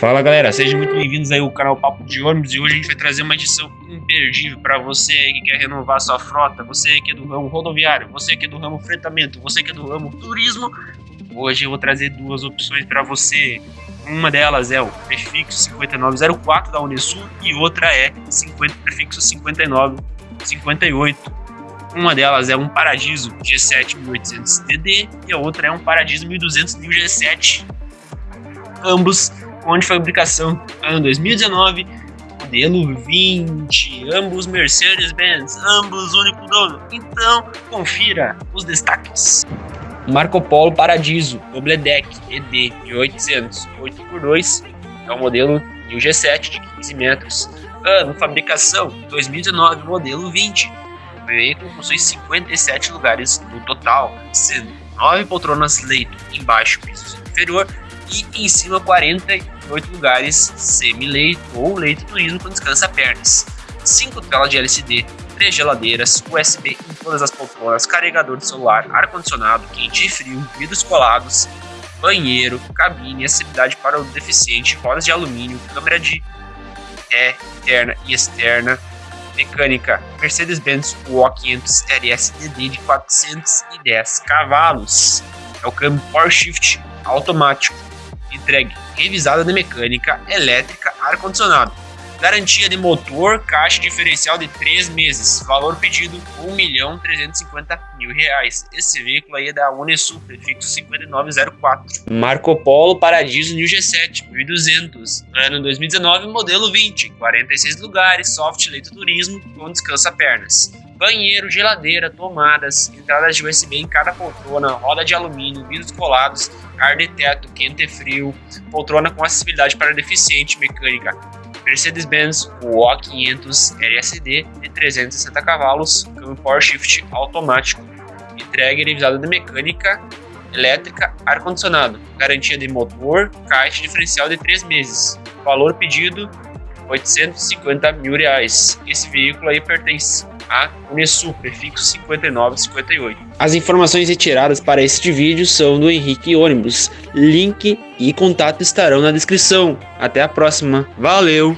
Fala galera, sejam muito bem-vindos aí ao canal Papo de Ônibus e hoje a gente vai trazer uma edição imperdível para você que quer renovar sua frota, você que é do ramo rodoviário, você que é do ramo fretamento, você que é do ramo turismo. Hoje eu vou trazer duas opções para você. Uma delas é o prefixo 5904 da Unesul e outra é 50, prefixo 5958. Uma delas é um Paradiso G7 1800DD e a outra é um Paradiso 1200 G7. Ambos onde fabricação ano 2019, modelo 20, ambos Mercedes-Benz, ambos único dono. Então, confira os destaques. Marco Polo Paradiso, Double Deck ED de 800, 8x2, é o modelo e o G7 de 15 metros. Ano, fabricação 2019, modelo 20. O veículo possui 57 lugares no total, sendo 9 poltronas leito embaixo, piso inferior e em cima 48 lugares semi-leito ou leito turismo com descansa pernas, 5 telas de LCD, 3 geladeiras, USB em todas as poltronas, carregador de celular, ar-condicionado, quente e frio, vidros colados, banheiro, cabine, acessibilidade para o deficiente, rodas de alumínio, câmera de ré interna e externa, mecânica Mercedes-Benz UO 500 LSDD de 410 cavalos. É o câmbio Power Shift automático entregue revisada de mecânica, elétrica, ar-condicionado. Garantia de motor, caixa diferencial de 3 meses. Valor pedido 1.350.000 reais. Esse veículo aí é da Unesul, prefixo 5904. Marco Polo Paradiso New G7, 1200. Ano 2019, modelo 20. 46 lugares, soft leito turismo, com descansa pernas banheiro, geladeira, tomadas, entradas de USB em cada poltrona, roda de alumínio, vidros colados, ar de teto, quente e frio, poltrona com acessibilidade para deficiente mecânica, Mercedes-Benz UO 500 LSD de 360 cavalos, câmbio Power Shift automático, entrega revisada de mecânica, elétrica, ar-condicionado, garantia de motor, caixa diferencial de 3 meses, valor pedido 850 mil reais. Esse veículo aí pertence a Unesul, prefixo 5958. As informações retiradas para este vídeo são do Henrique Ônibus. Link e contato estarão na descrição. Até a próxima. Valeu!